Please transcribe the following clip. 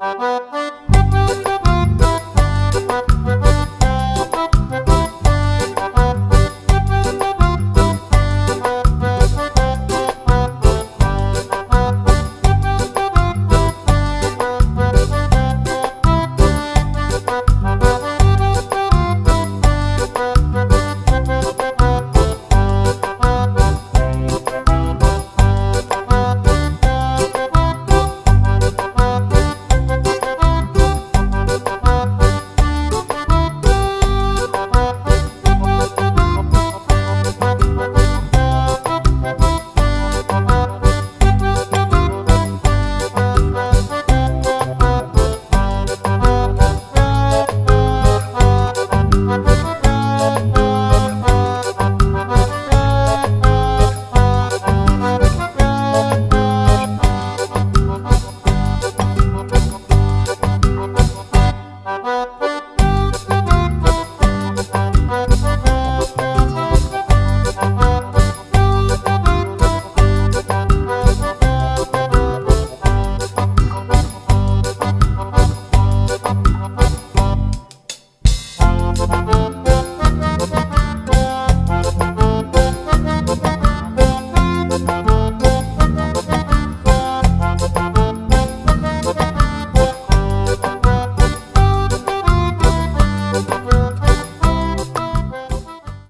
you